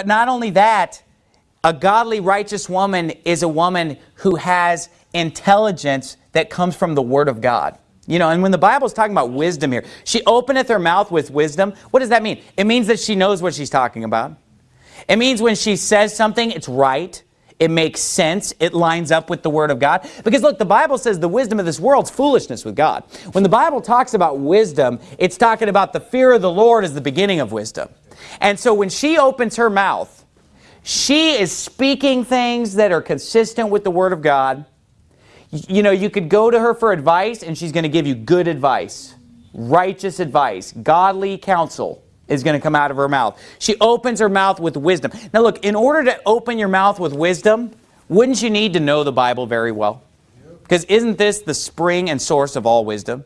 But not only that, a godly, righteous woman is a woman who has intelligence that comes from the Word of God. You know, and when the Bible is talking about wisdom here, she openeth her mouth with wisdom. What does that mean? It means that she knows what she's talking about. It means when she says something, it's right. It makes sense. It lines up with the Word of God. Because look, the Bible says the wisdom of this world's foolishness with God. When the Bible talks about wisdom, it's talking about the fear of the Lord as the beginning of wisdom. And so when she opens her mouth, she is speaking things that are consistent with the Word of God. You know, you could go to her for advice and she's going to give you good advice, righteous advice, godly counsel is going to come out of her mouth. She opens her mouth with wisdom. Now look, in order to open your mouth with wisdom, wouldn't you need to know the Bible very well? Because isn't this the spring and source of all wisdom?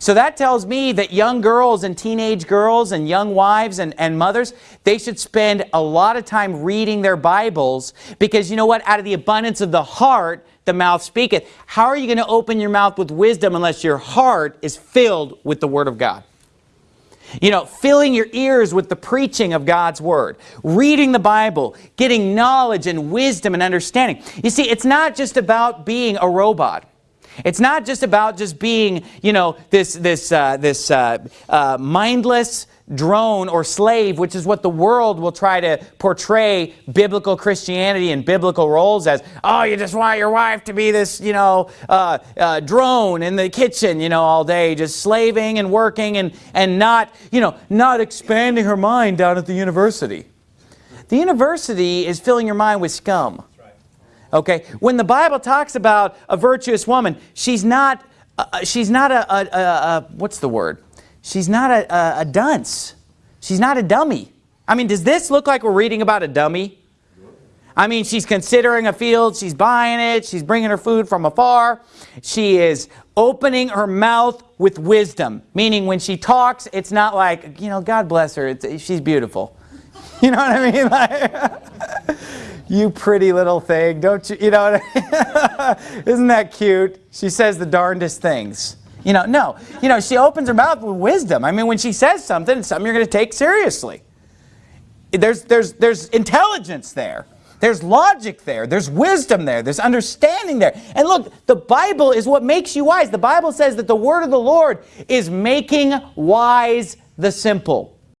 So that tells me that young girls and teenage girls and young wives and, and mothers, they should spend a lot of time reading their Bibles because you know what? Out of the abundance of the heart, the mouth speaketh. How are you going to open your mouth with wisdom unless your heart is filled with the Word of God? You know, filling your ears with the preaching of God's Word, reading the Bible, getting knowledge and wisdom and understanding. You see, it's not just about being a robot. It's not just about just being, you know, this, this, uh, this uh, uh, mindless, drone or slave, which is what the world will try to portray biblical Christianity and biblical roles as. Oh, you just want your wife to be this, you know, uh, uh, drone in the kitchen, you know, all day, just slaving and working and, and not, you know, not expanding her mind down at the university. The university is filling your mind with scum. Okay, when the Bible talks about a virtuous woman, she's not, uh, she's not a, a, a, a, what's the word? She's not a, a, a dunce. She's not a dummy. I mean, does this look like we're reading about a dummy? I mean, she's considering a field, she's buying it, she's bringing her food from afar. She is opening her mouth with wisdom, meaning when she talks, it's not like, you know, God bless her, it's, she's beautiful. You know what I mean? Like, you pretty little thing, don't you, you know? Isn't that cute? She says the darndest things. You know, no. You know, she opens her mouth with wisdom. I mean, when she says something, it's something you're going to take seriously. There's, there's, there's intelligence there. There's logic there. There's wisdom there. There's understanding there. And look, the Bible is what makes you wise. The Bible says that the word of the Lord is making wise the simple.